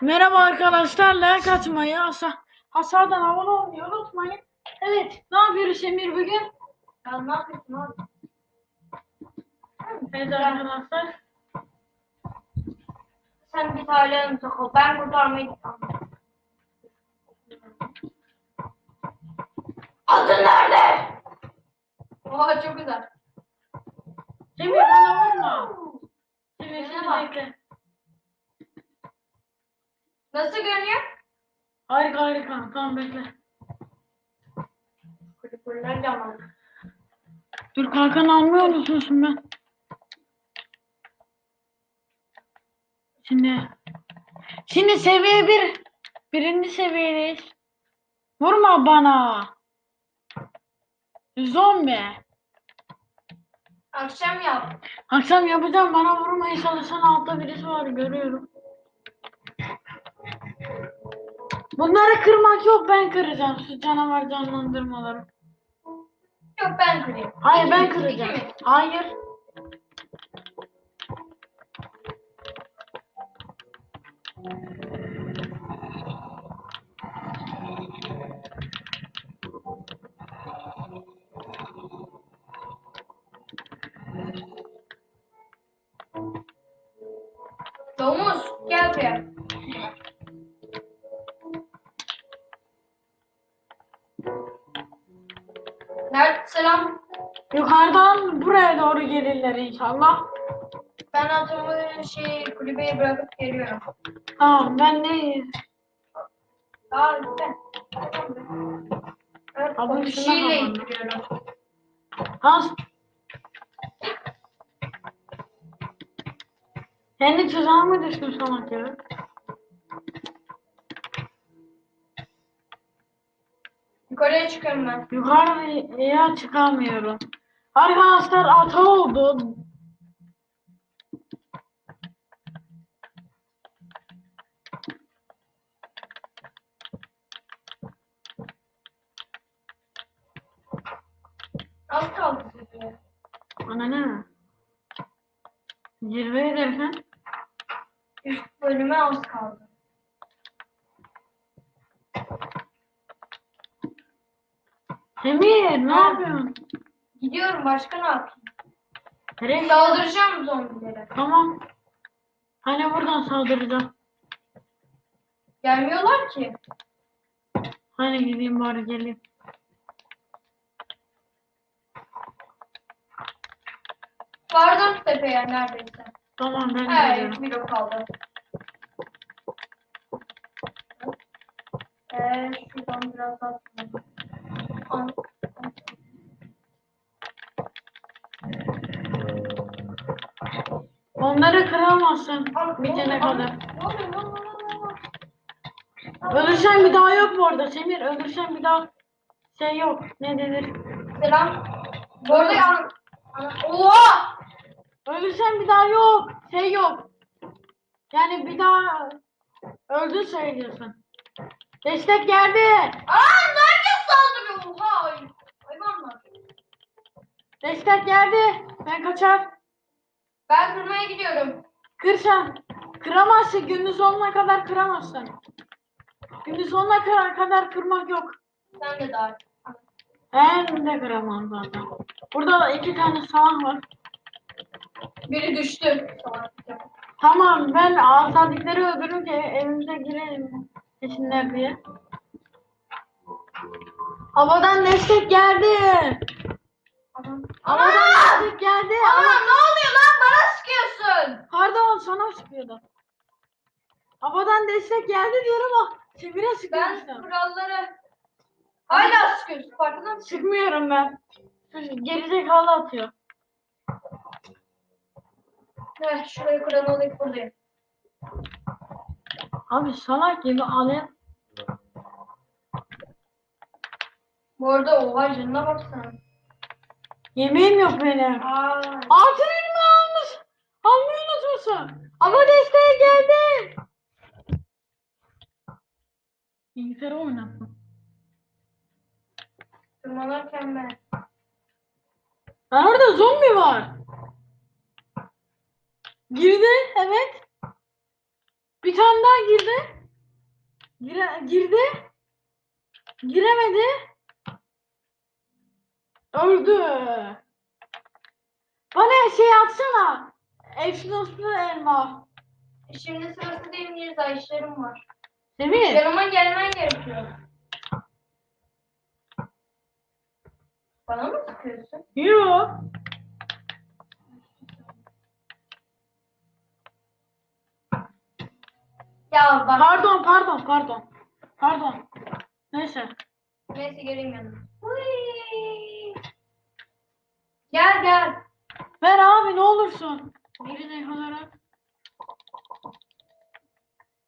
Merhaba arkadaşlar, like atmayı, hasa, hasardan abone olmayı unutmayın. Evet, ne yapıyoruz Emir bugün? Ya ne yapıyorsun abi? Evet arkadaşlar. Sen bir tane takıl. Ben kurtarmayı gittim. Adın nerede? Oha çok güzel. Emir bana vurma. Emir bak. bekle. Nasıl görünüyor? Harika harika, tamam bekle. Kulüpürler yaman. Dur kalkanı almıyor musun ben? Şimdi, şimdi seviye bir, birinci seviyedeyiz. Vurma bana. Zombi. Akşam yap. Akşam yapacağım bana vurmaya çalışan altta birisi var görüyorum. Bunları kırmak yok ben kıracağım şu canavar canlandırmaları. Yok ben kırayım. Hayır ben kıracağım. Hayır. Nerede selam? Yukarıdan buraya doğru gelirler inşallah. Ben atımı şey kulübeye bırakıp geliyorum. Tamam ben de Aa lütfen. Evet, Abi bir şeyle indiriyorum. Has. Kendi tuzağa mı düştün salak ya? Yukarıya çıkıyorum ben. Yukarıya çıkamıyorum. Arkadaşlar ata oldu. Az kaldı size. Ana ne? Zirve ederken Üst bölüme az kaldı. Emir ne yapıyorsun? Gidiyorum başka ne yapayım? Nereye? Saldıracağım zombilere. Tamam. Hani buradan saldıracağım. Gelmiyorlar ki. Hani gideyim bari geleyim. Vardım tepeye neredeyse. Tamam ben Evet, geliyorum. bir ok kaldı. Ee, şuradan biraz daha. Onları kıramazsın bitene kadar. Ölürsen bir daha yok bu arada Semir. Ölürsen bir daha şey yok. Ne denir? Selam. Bu arada ya... Oha! Ölürsen bir daha yok. Şey yok. Yani bir daha öldün söylüyorsun. Destek geldi. Aa nerede saldırıyor? Oha! Hayvanlar. Destek geldi. Ben kaçar. Ben kırmaya gidiyorum. Kır sen. Kıramazsın. Gündüz sonuna kadar kıramazsın. Gündüz sonuna kadar, kadar kırmak yok. Sen de dahil. Ben de kıramam zaten. Burada da iki tane salak var. Biri düştü. Tamam ben asadikleri öldürürüm ki evimize girelim. Peşinler diye. Havadan destek geldi. Adam. Havadan destek geldi. Ana ne oluyor lan? Bana sıkıyorsun. Pardon sana sıkıyordu. Havadan destek geldi diyorum ama çevire Ben sıkıyorsun. kuralları hala sıkıyorsun. Farkında mısın? Sıkmıyorum ben. Gerizekalı atıyor. Evet, şurayı kuran olayım buradayım. Abi salak gibi alev. Bu arada oha canına baksana. Yemeğim yok benim. Aa, Altın elma almış. Almayı unutmuşsun. Ama desteğe geldi. Bilgisayarı oynattım. tırmanırken ben. Ha, orada zombi var. Girdi evet. Bir tane daha girdi. Gire, girdi. Giremedi. Öldü. Bana şey atsana. Efnoslu elma. Şimdi sırası değil Mirza işlerim var. Semih. Yanıma gelmen gerekiyor. Bana mı sıkıyorsun? Yok. Ya bak. Pardon pardon pardon. Pardon. Neyse. Neyse geleyim yanına. Hıy. Gel gel. Ver abi ne olursun. De olarak.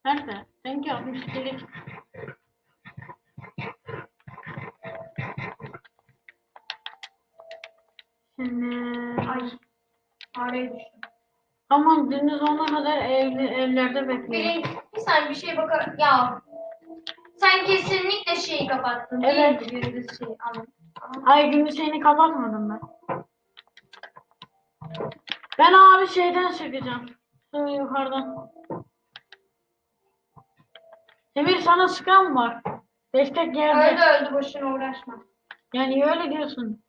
Nerede? Renk yapmış delik. Şimdi... Ay. Araya düştüm. Tamam gündüz ona kadar evli, evlerde bekleyin. Bir, bir saniye bir şey bakar. Ya. Sen kesinlikle şeyi kapattın. Evet. Değil mi? Gündüz şeyi. Anladım. Ay gündüz şeyini kapatmadım ben. Ben abi şeyden çıkacağım. Şu yukarıdan. Emir sana sıkan var. Destek yerde. Öldü öldü boşuna uğraşma. Ya niye öyle diyorsun?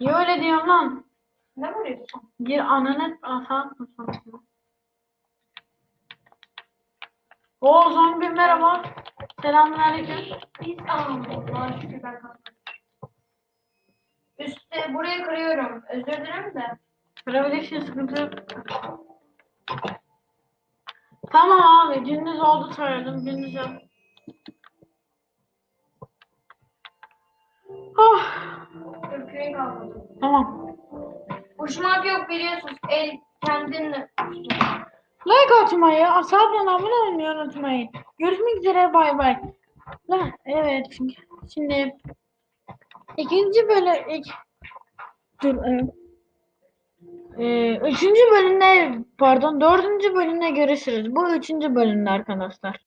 Niye öyle diyorsun lan? Ne vuruyorsun? Gir ananı asa O zombi merhaba. Selamünaleyküm. Biz Allah'a şükür ben. Üstte burayı kırıyorum. Özür dilerim de. Kırabilirsin sıkıntı yok. Tamam abi gündüz oldu söyledim gündüz yap. Oh, Türkiye'yi kalmadı. tamam. Uçmak yok biliyorsunuz. El kendinle. Like atmayı, asabına abone olmayı unutmayın. Görüşmek üzere bay bay. Evet şimdi ikinci bölüm ilk, dur e, e, üçüncü bölümde pardon dördüncü bölümde görüşürüz. Bu üçüncü bölümde arkadaşlar.